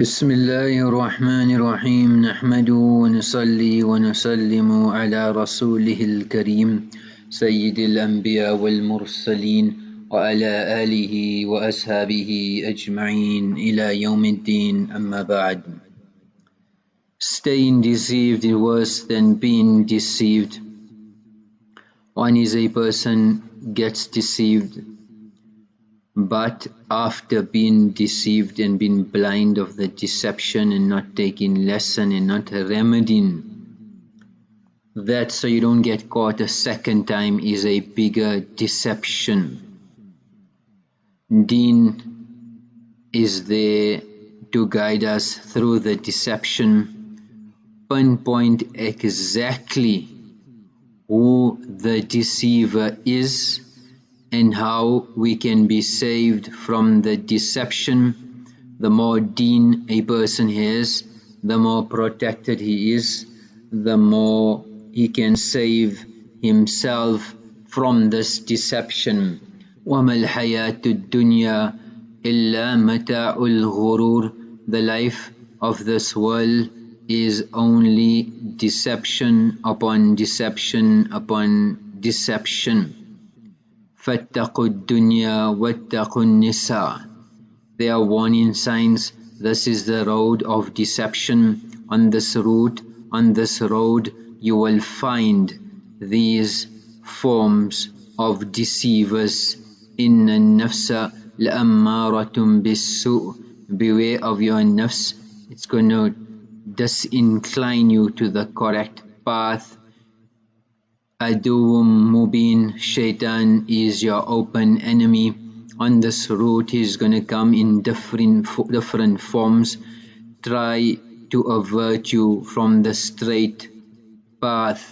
بسم الله الرحمن الرحيم نحمده ونصلي ونسلم على رسوله الكريم سيد الأنبياء والمرسلين وعلى آله وأصحابه أجمعين إلى يوم الدين أما بعد Staying deceived is worse than being deceived. One is a person gets deceived but after being deceived and being blind of the deception and not taking lesson and not remedying that so you don't get caught a second time is a bigger deception. Deen is there to guide us through the deception, pinpoint exactly who the deceiver is and how we can be saved from the deception. The more deen a person has, the more protected he is, the more he can save himself from this deception. وَمَا الْحَيَاةُ الدُّنْيَا إِلَّا مَتَاعُ الْغُرُورِ The life of this world is only deception upon deception upon deception. فَاتَّقُوا الدُّنْيَا وَاتَّقُوا النِّسَاءَ They are warning signs. This is the road of deception. On this route, on this road, you will find these forms of deceivers. إِنَّ النَّفْسَ لَأَمَّارَةٌ بِالسُّوءِ Beware of your nafs. It's going to disincline you to the correct path Aduwwum Mubin, Shaitan is your open enemy. On this route, he's going to come in different, different forms. Try to avert you from the straight path.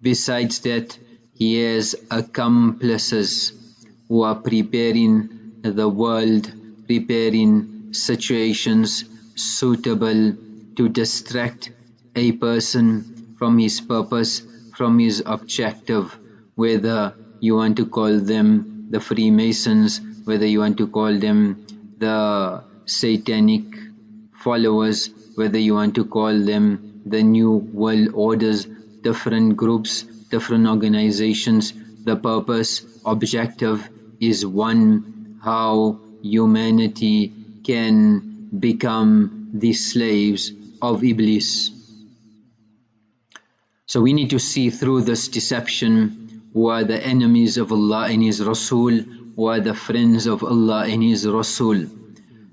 Besides that, he has accomplices who are preparing the world, preparing situations suitable to distract a person from his purpose from his objective, whether you want to call them the Freemasons, whether you want to call them the Satanic followers, whether you want to call them the New World Orders, different groups, different organizations. The purpose, objective is one how humanity can become the slaves of Iblis. So we need to see through this deception who are the enemies of Allah and His Rasul, who are the friends of Allah and His Rasul.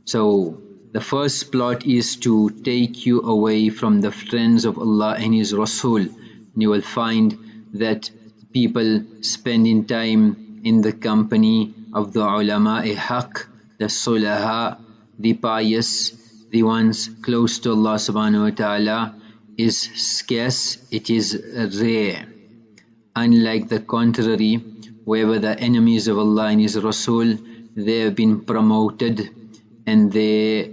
So the first plot is to take you away from the friends of Allah and His Rasul. You will find that people spending time in the company of the ulama haq, the sulaha, the pious, the ones close to Allah subhanahu wa ta'ala, is scarce, it is rare. Unlike the contrary, wherever the enemies of Allah and His Rasul, they have been promoted and their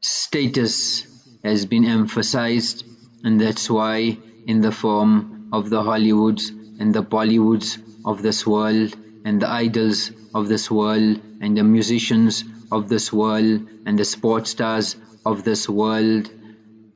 status has been emphasized and that's why in the form of the Hollywoods and the Bollywoods of this world and the idols of this world and the musicians of this world and the sports stars of this world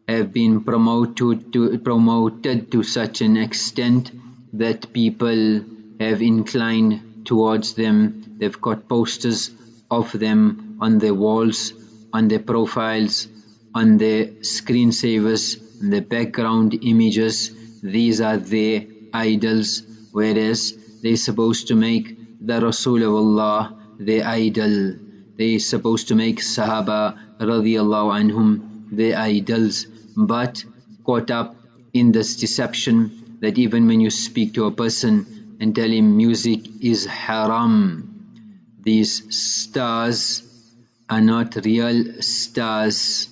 have been promoted to, promoted to such an extent that people have inclined towards them. They've got posters of them on their walls, on their profiles, on their screensavers, their background images. These are their idols, whereas they're supposed to make the Rasul of Allah their idol. They're supposed to make Sahaba radiallahu anhum their idols but caught up in this deception that even when you speak to a person and tell him music is haram, these stars are not real stars.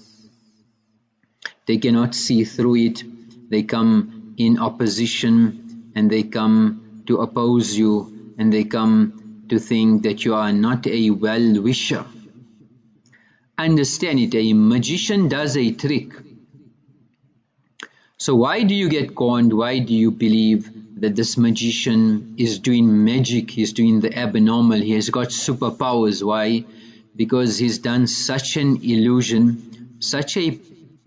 They cannot see through it. They come in opposition and they come to oppose you and they come to think that you are not a well-wisher. Understand it, a magician does a trick so why do you get conned? Why do you believe that this magician is doing magic, he's doing the abnormal, he has got superpowers? Why? because he's done such an illusion, such a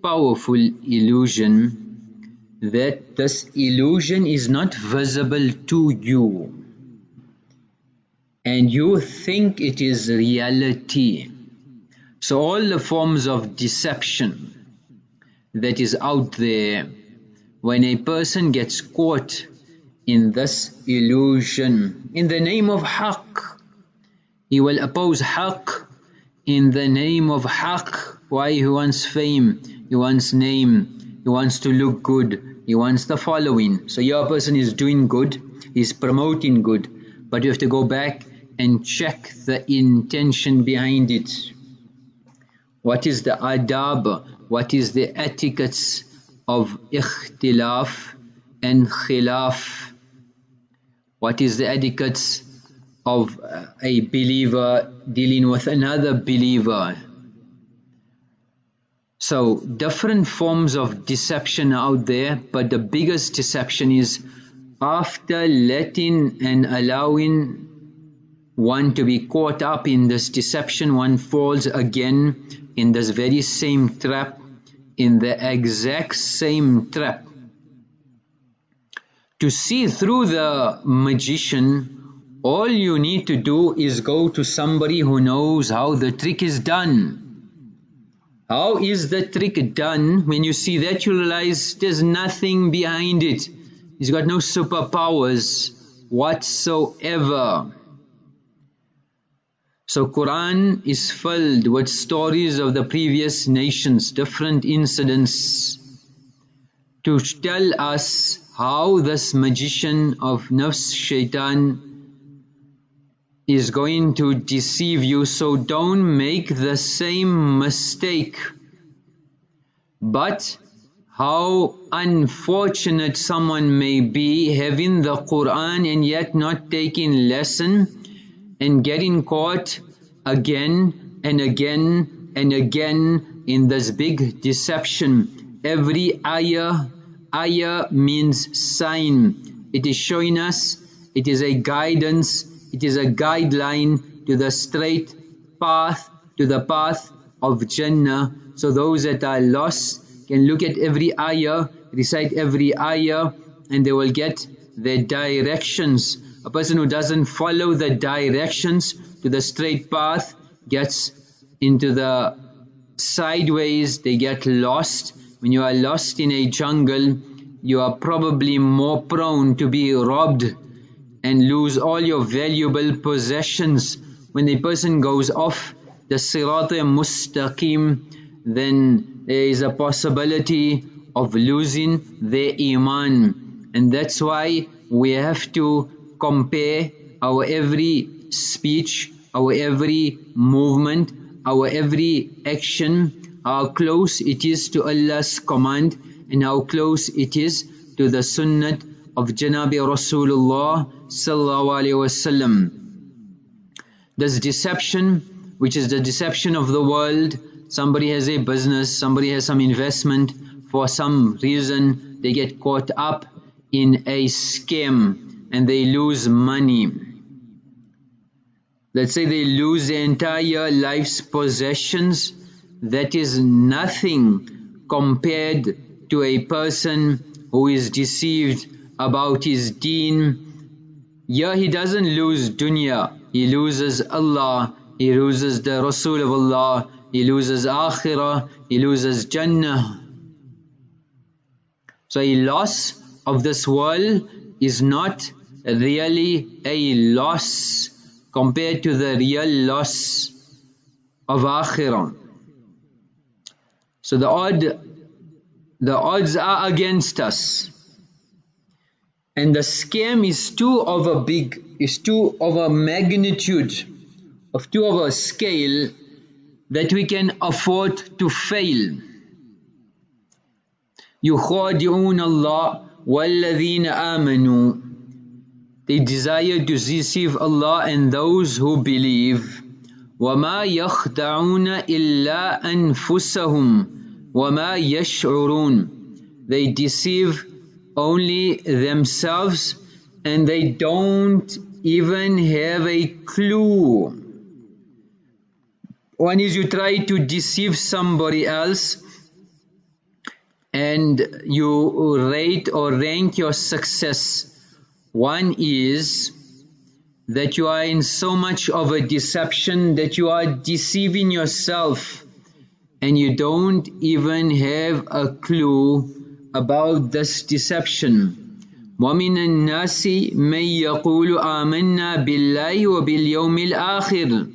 powerful illusion that this illusion is not visible to you and you think it is reality. So all the forms of deception that is out there, when a person gets caught in this illusion, in the name of haqq, he will oppose haqq in the name of haqq. Why he wants fame, he wants name, he wants to look good, he wants the following. So your person is doing good, he's promoting good, but you have to go back and check the intention behind it. What is the adab? What is the etiquettes of ikhtilaf and khilaf? What is the etiquette of a believer dealing with another believer? So different forms of deception out there, but the biggest deception is after letting and allowing one to be caught up in this deception, one falls again in this very same trap, in the exact same trap. To see through the magician, all you need to do is go to somebody who knows how the trick is done. How is the trick done? When you see that, you realize there's nothing behind it. He's got no superpowers whatsoever. So Quran is filled with stories of the previous nations, different incidents to tell us how this magician of nafs shaitan is going to deceive you. So don't make the same mistake. But how unfortunate someone may be having the Quran and yet not taking lesson and getting caught again and again and again in this big deception. Every ayah, ayah means sign. It is showing us, it is a guidance, it is a guideline to the straight path, to the path of Jannah. So those that are lost can look at every ayah, recite every ayah and they will get their directions a person who doesn't follow the directions to the straight path gets into the sideways, they get lost. When you are lost in a jungle, you are probably more prone to be robbed and lose all your valuable possessions. When a person goes off the sirat mustaqim, then there is a possibility of losing their iman. And that's why we have to compare our every speech, our every movement, our every action, how close it is to Allah's command and how close it is to the sunnah of Janabi Rasulullah sallallahu wasallam. This deception, which is the deception of the world, somebody has a business, somebody has some investment, for some reason they get caught up in a scam and they lose money. Let's say they lose their entire life's possessions. That is nothing compared to a person who is deceived about his deen. Yeah, he doesn't lose dunya, he loses Allah, he loses the Rasul of Allah, he loses akhirah, he loses Jannah. So a loss of this world is not really a loss compared to the real loss of Akhirah. So the odd the odds are against us. And the scam is too of a big, is too of a magnitude, of too of a scale that we can afford to fail. يخادعون الله والذين آمنوا they desire to deceive Allah and those who believe. وَمَا يَخْدَعُونَ إِلَّا أَنفُسَهُمْ وَمَا يَشْعُرُونَ They deceive only themselves and they don't even have a clue. One is you try to deceive somebody else and you rate or rank your success. One is that you are in so much of a deception that you are deceiving yourself and you don't even have a clue about this deception. ومن الناس من يقول آمنا بالله وباليوم الآخر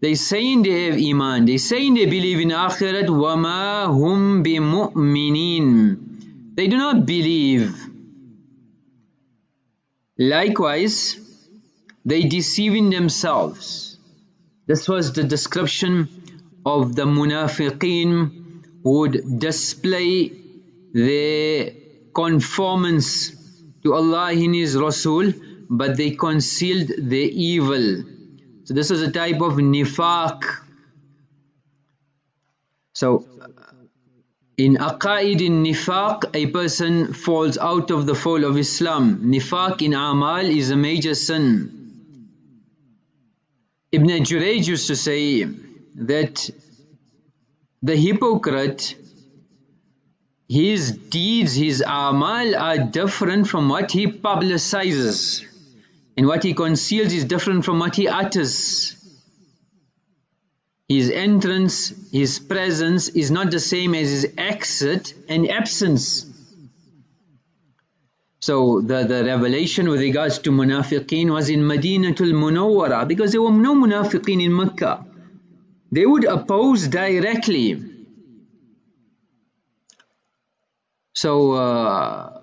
They saying they have iman, they saying they believe in akhirat, وَمَا هُمْ بِمُؤْمِنِينَ They do not believe. Likewise, they deceiving themselves. This was the description of the munafiqeen would display their conformance to Allah and His Rasul but they concealed their evil. So this is a type of nifaq. So in aqaid in nifaq a person falls out of the fold of Islam. Nifaq in amal is a major sin. Ibn Jurayj used to say that the hypocrite his deeds, his amal are different from what he publicizes and what he conceals is different from what he utters. His entrance, his presence is not the same as his exit and absence. So the, the revelation with regards to munafiqeen was in Madinatul Munawwara because there were no munafiqeen in Mecca. They would oppose directly So uh,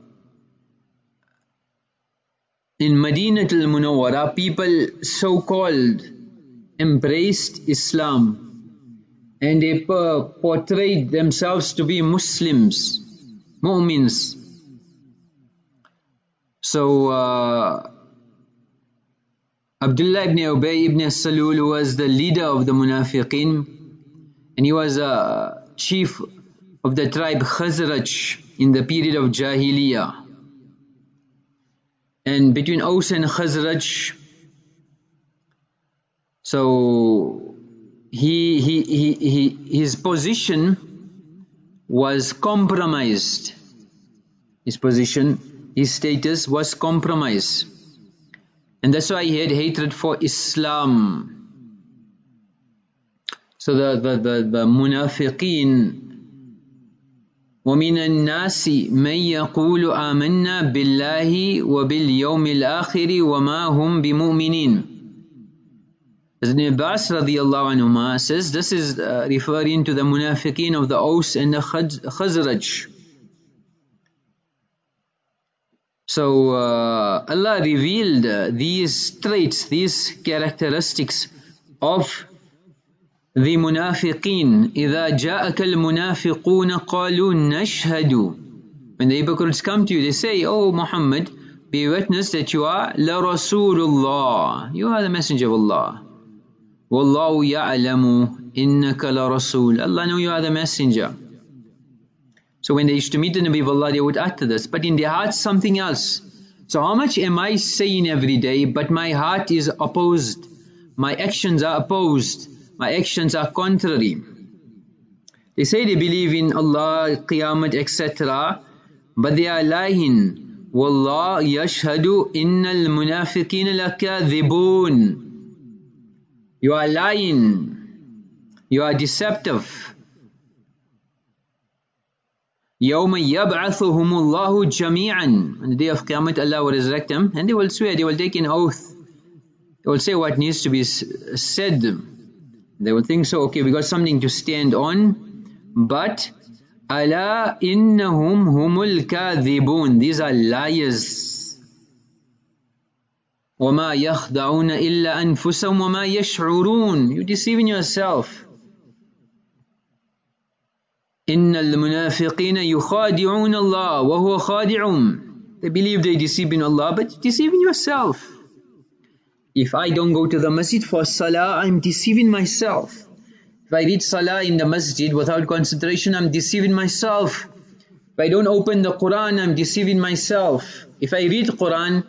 in Madinah al-Munawwara people so-called embraced Islam and they portrayed themselves to be Muslims, mu'mins. So uh, Abdullah ibn Ubay ibn Salul was the leader of the Munafiqeen and he was a chief of the tribe Khazraj in the period of Jahiliyyah. And between Aus and Khazraj, so he, he, he, he, his position was compromised. His position, his status was compromised. And that's why he had hatred for Islam. So the, the, the, the munafiqeen ومن الناس من يقول آمنا بالله وباليوم الآخر وما هم بمؤمنين Ibn Abbas radiallahu anhu says this is uh, referring to the munafiqeen of the Aus and the Khazraj. So uh, Allah revealed uh, these traits, these characteristics of the munafiqeen إذا جاءك المنافقون قالوا نشهد when the hypocrites come to you they say oh Muhammad be witness that you are la Rasulullah you are the messenger of Allah Wallahu ya'lamu innaka la rasul. Allah know you are the messenger. So when they used to meet the Nabi of Allah, they would utter this. But in their hearts, something else. So how much am I saying every day, but my heart is opposed. My actions are opposed. My actions are contrary. They say they believe in Allah, Qiyamah, etc. But they are lying. Wallah يشهد innal المنافقين لكاذبون. You are lying. You are deceptive. يوم يبعثهم الله جميعا on the day of Qiyamah Allah will resurrect them and they will swear they will take an oath they will say what needs to be said they will think so, okay, we got something to stand on, but Allah innahum humul kadhibun. These are liars. وَمَا يَخْدَعُونَ إِلَّا أَنفُسَهُمْ وَمَا يَشْعُرُونَ You're deceiving yourself. إِنَّ الْمُنَافِقِينَ يُخَادِعُونَ اللَّهَ وَهُوَ خَادِعُهُم They believe they deceive in Allah, but deceiving yourself. If I don't go to the masjid for salah, I'm deceiving myself. If I read salah in the masjid without concentration, I'm deceiving myself. If I don't open the Quran, I'm deceiving myself. If I read Quran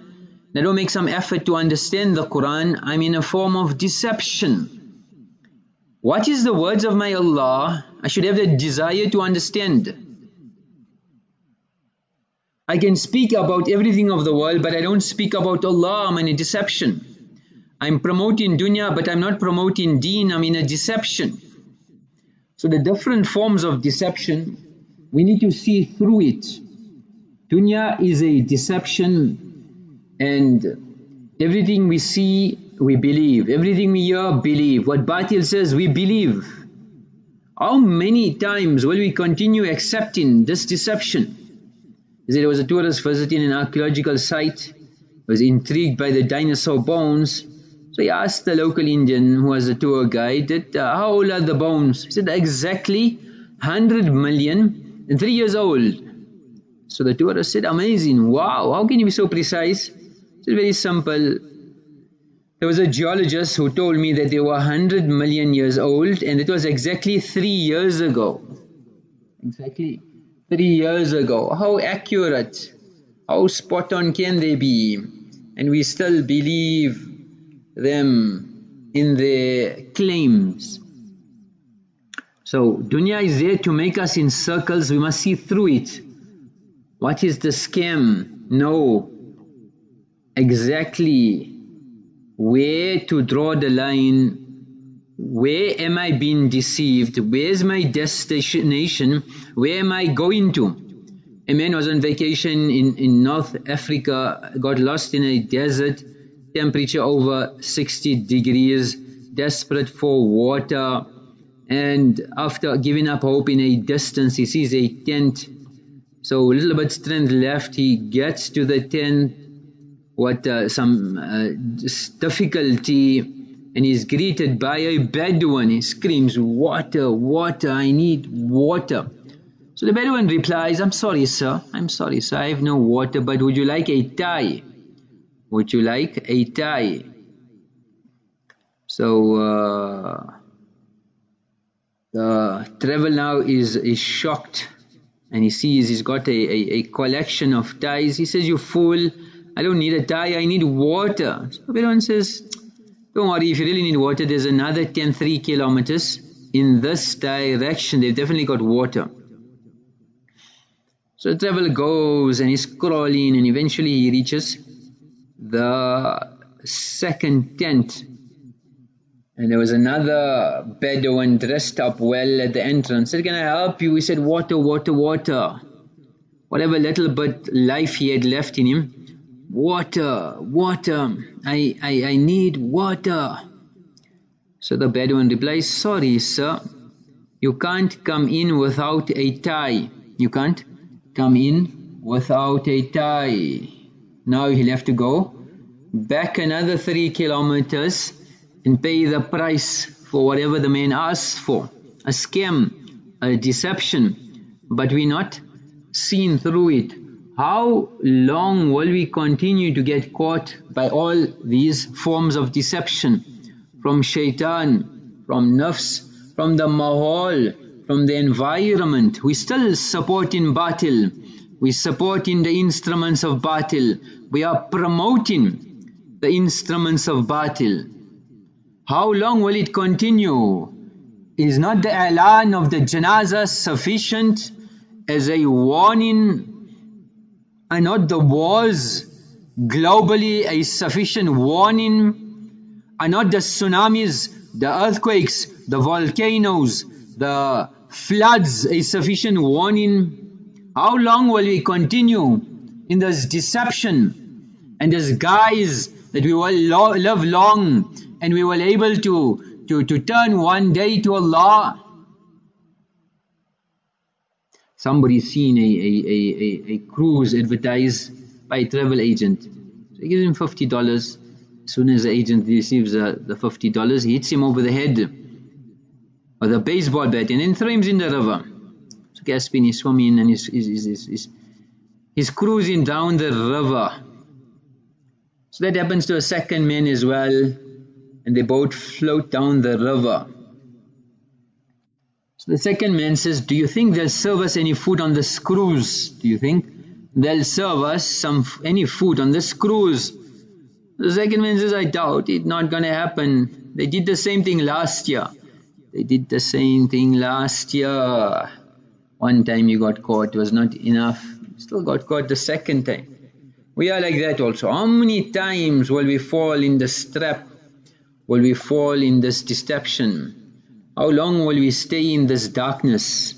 I don't make some effort to understand the Quran, I'm in a form of deception. What is the words of my Allah? I should have the desire to understand. I can speak about everything of the world, but I don't speak about Allah. I'm in a deception. I'm promoting dunya, but I'm not promoting deen. I'm in a deception. So the different forms of deception, we need to see through it. Dunya is a deception and everything we see, we believe. Everything we hear, believe. What Batil says, we believe. How many times will we continue accepting this deception? There was a tourist visiting an archaeological site, was intrigued by the dinosaur bones. So he asked the local Indian who was a tour guide that uh, how old are the bones? He said exactly 100 million and three years old. So the tourist said amazing, wow, how can you be so precise? It's very simple. There was a geologist who told me that they were 100 million years old and it was exactly three years ago. Exactly three years ago. How accurate, how spot on can they be? And we still believe them in their claims. So dunya is there to make us in circles, we must see through it. What is the scam? Know exactly where to draw the line where am I being deceived? Where's my destination? Where am I going to? A man was on vacation in, in North Africa, got lost in a desert, temperature over 60 degrees, desperate for water, and after giving up hope in a distance, he sees a tent. So a little bit strength left, he gets to the tent, what uh, some uh, difficulty and he's greeted by a Bedouin. He screams, Water, water, I need water. So the Bedouin replies, I'm sorry, sir. I'm sorry, sir. I have no water, but would you like a tie? Would you like a tie? So uh, the travel now is, is shocked and he sees he's got a, a, a, collection of ties. He says, You fool, I don't need a tie, I need water. So Bedouin says, don't worry, if you really need water, there's another 10, 3 kilometers in this direction. They've definitely got water. So the traveler goes and he's crawling and eventually he reaches the second tent. And there was another Bedouin dressed up well at the entrance. Said, can I help you? He said, water, water, water. Whatever little bit life he had left in him, water, water, I, I, I need water. So the Bedouin replies, sorry sir, you can't come in without a tie. You can't come in without a tie. Now he'll have to go back another three kilometers and pay the price for whatever the man asks for. A scam, a deception, but we're not seen through it how long will we continue to get caught by all these forms of deception from shaitan, from nafs, from the mahal, from the environment? We still supporting batil. We supporting the instruments of batil. We are promoting the instruments of batil. How long will it continue? Is not the alan of the janazah sufficient as a warning are not the wars globally a sufficient warning? Are not the tsunamis, the earthquakes, the volcanoes, the floods a sufficient warning? How long will we continue in this deception and this guise that we will lo live long and we will able to, to, to turn one day to Allah somebody seen a, a, a, a, cruise advertised by a travel agent. So he gives him $50. As soon as the agent receives uh, the $50, he hits him over the head with a baseball bat and then throws him in the river. So Caspian is swimming and he's, he's, he's, he's, he's cruising down the river. So that happens to a second man as well and they both float down the river. The second man says, do you think they'll serve us any food on the screws? Do you think they'll serve us some any food on the screws? The second man says, I doubt it, not gonna happen. They did the same thing last year. they did the same thing last year. One time you got caught was not enough, You still got caught the second time. We are like that also. How many times will we fall in this trap? Will we fall in this deception? How long will we stay in this darkness?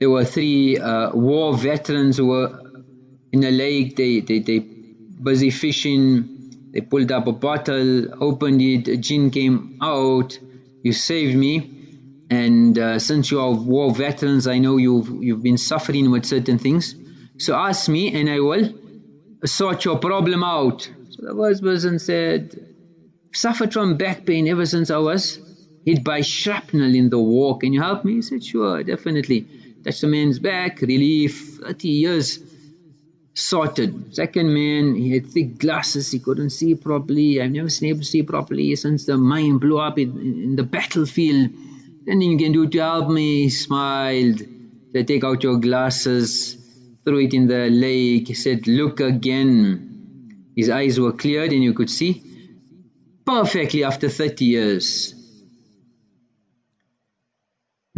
There were three uh, war veterans who were in a lake, they, they, they busy fishing, they pulled up a bottle, opened it, a jinn came out, you saved me. And uh, since you are war veterans I know you've, you've been suffering with certain things. So ask me and I will sort your problem out. So the first person said suffered from back pain ever since I was hit by shrapnel in the war can you help me he said sure definitely touched the man's back relief 30 years sorted. Second man, he had thick glasses, he couldn't see properly. I've never been able to see properly since the mine blew up in, in the battlefield. Anything you can do to help me? He smiled. Said, take out your glasses, threw it in the lake. He said, look again. His eyes were cleared and you could see perfectly after 30 years.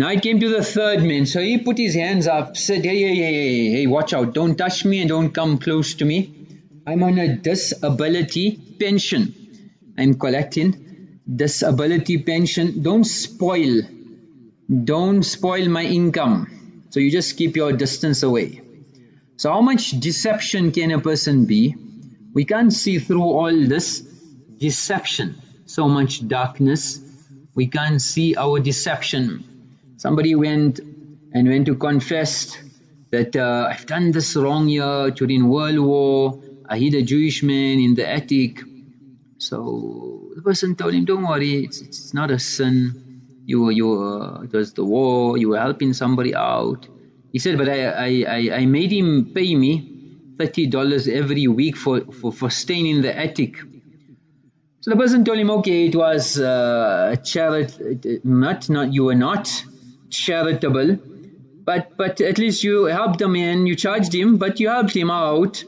Now it came to the third man, so he put his hands up, said, hey, hey, hey, hey, hey, watch out, don't touch me and don't come close to me. I'm on a disability pension. I'm collecting disability pension. Don't spoil, don't spoil my income. So you just keep your distance away. So how much deception can a person be? We can't see through all this deception. So much darkness. We can't see our deception. Somebody went and went to confess that uh, I've done this wrong here during World War. I hid a Jewish man in the attic. So the person told him, don't worry, it's, it's not a sin. You were, you were, it was the war, you were helping somebody out. He said, but I, I, I, made him pay me $30 every week for, for, for staying in the attic. So the person told him, okay, it was uh, charity, not, not, you were not charitable but but at least you helped him and you charged him but you helped him out.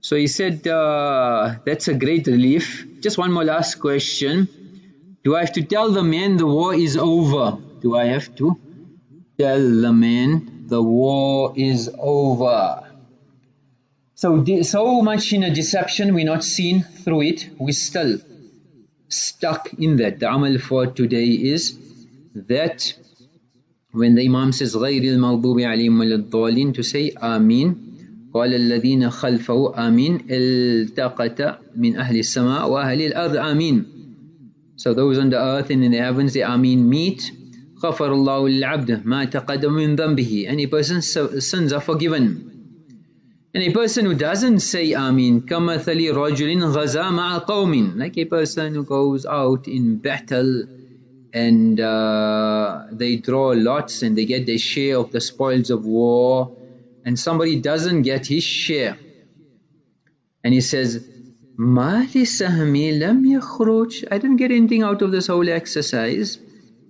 So he said uh, that's a great relief. Just one more last question. Do I have to tell the man the war is over? Do I have to tell the man the war is over? So so much in a deception we're not seen through it. We're still stuck in that. The amal for today is that when the Imam says غير المغضوب عليهم ولا الضالين to say آمين قال الذين خلفه آمين التقط من أهل السماء وأهل الأرض آمين So those on the earth and in the heavens they آمين meet غفر الله للعبد ما تقدم من ذنبه Any person's sins are forgiven And a person who doesn't say Amin, كَمَثَلِ رَجُلٍ غَزَى مَعَ قَوْمٍ Like a person who goes out in battle and uh, they draw lots and they get their share of the spoils of war. And somebody doesn't get his share. And he says Mali sahmi lam yakhruj. I didn't get anything out of this whole exercise.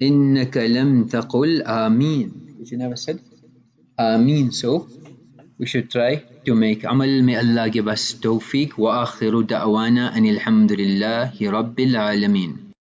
Innaka lam taqul ameen which you never said. Ameen so we should try to make amal. May Allah give us tawfiq. Wa akhiru da'wana anil hamdulillahi rabbil alameen